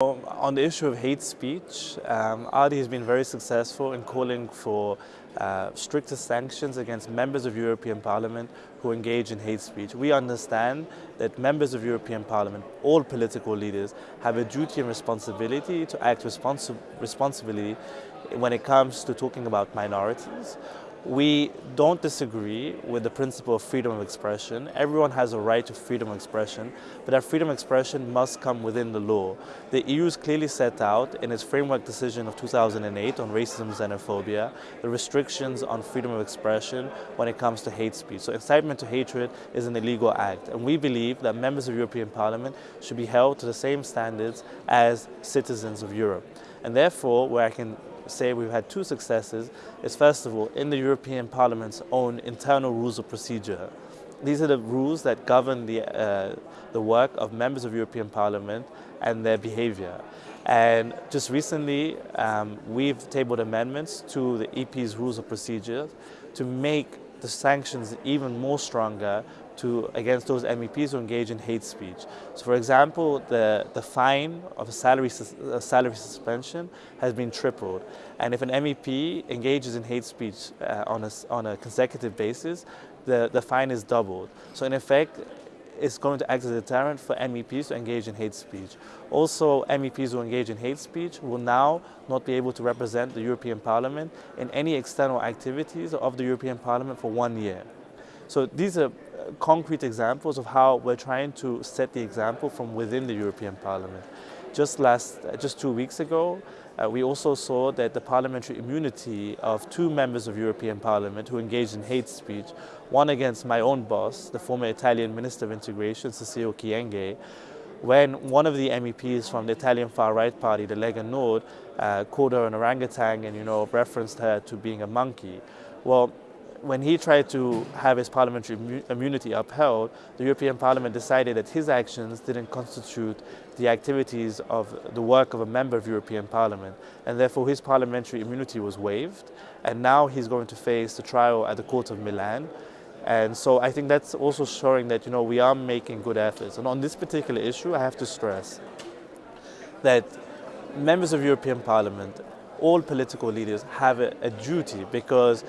On the issue of hate speech, um, ALDE has been very successful in calling for uh, stricter sanctions against members of European Parliament who engage in hate speech. We understand that members of European Parliament, all political leaders, have a duty and responsibility to act responsi responsibly when it comes to talking about minorities we don't disagree with the principle of freedom of expression. Everyone has a right to freedom of expression, but that freedom of expression must come within the law. The EU is clearly set out in its framework decision of 2008 on racism and xenophobia, the restrictions on freedom of expression when it comes to hate speech. So incitement to hatred is an illegal act, and we believe that members of European Parliament should be held to the same standards as citizens of Europe. And therefore, where I can say we've had two successes is first of all in the European Parliament's own internal rules of procedure. These are the rules that govern the, uh, the work of members of European Parliament and their behavior. And just recently, um, we've tabled amendments to the EP's rules of procedure to make the sanctions even more stronger to, against those MEPs who engage in hate speech. So for example, the, the fine of a salary, a salary suspension has been tripled. And if an MEP engages in hate speech uh, on, a, on a consecutive basis, the, the fine is doubled. So in effect, it's going to act as a deterrent for MEPs to engage in hate speech. Also, MEPs who engage in hate speech will now not be able to represent the European Parliament in any external activities of the European Parliament for one year. So these are uh, concrete examples of how we're trying to set the example from within the European Parliament. Just last, just two weeks ago, uh, we also saw that the parliamentary immunity of two members of European Parliament who engaged in hate speech, one against my own boss, the former Italian Minister of Integration, Cecile Kyenge, when one of the MEPs from the Italian far-right party, the Lega Nord, uh, called her an orangutan and, you know, referenced her to being a monkey. Well, when he tried to have his parliamentary immunity upheld, the European Parliament decided that his actions didn't constitute the activities of the work of a member of European Parliament, and therefore his parliamentary immunity was waived, and now he's going to face the trial at the Court of Milan. And so I think that's also showing that you know we are making good efforts. And on this particular issue, I have to stress that members of European Parliament, all political leaders have a, a duty because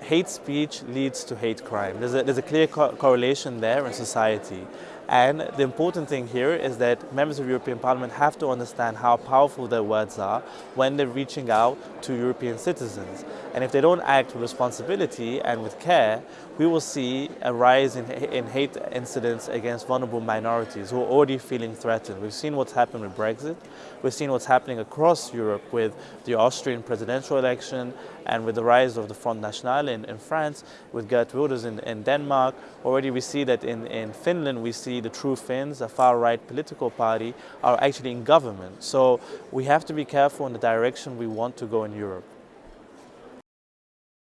hate speech leads to hate crime. There's a, there's a clear co correlation there in society. And the important thing here is that members of European Parliament have to understand how powerful their words are when they're reaching out to European citizens. And if they don't act with responsibility and with care, we will see a rise in, in hate incidents against vulnerable minorities who are already feeling threatened. We've seen what's happened with Brexit. We've seen what's happening across Europe with the Austrian presidential election and with the rise of the Front National in, in France, with Geert Wilders in, in Denmark. Already we see that in, in Finland we see the True Finns, a far-right political party, are actually in government. So we have to be careful in the direction we want to go in Europe.